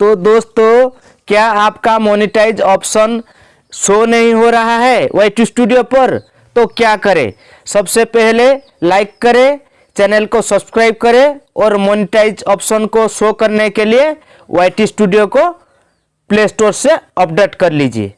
तो दोस्तों, क्या आपका मोनिटाइज ऑप्शन शो नहीं हो रहा है वाइट स्टूडियो पर? तो क्या करें? सबसे पहले लाइक करें चैनल को सब्सक्राइब करें और मोनिटाइज ऑप्शन को शो करने के लिए वाइट स्टूडियो को प्ले स्टोर से अपडेट कर लीजिए।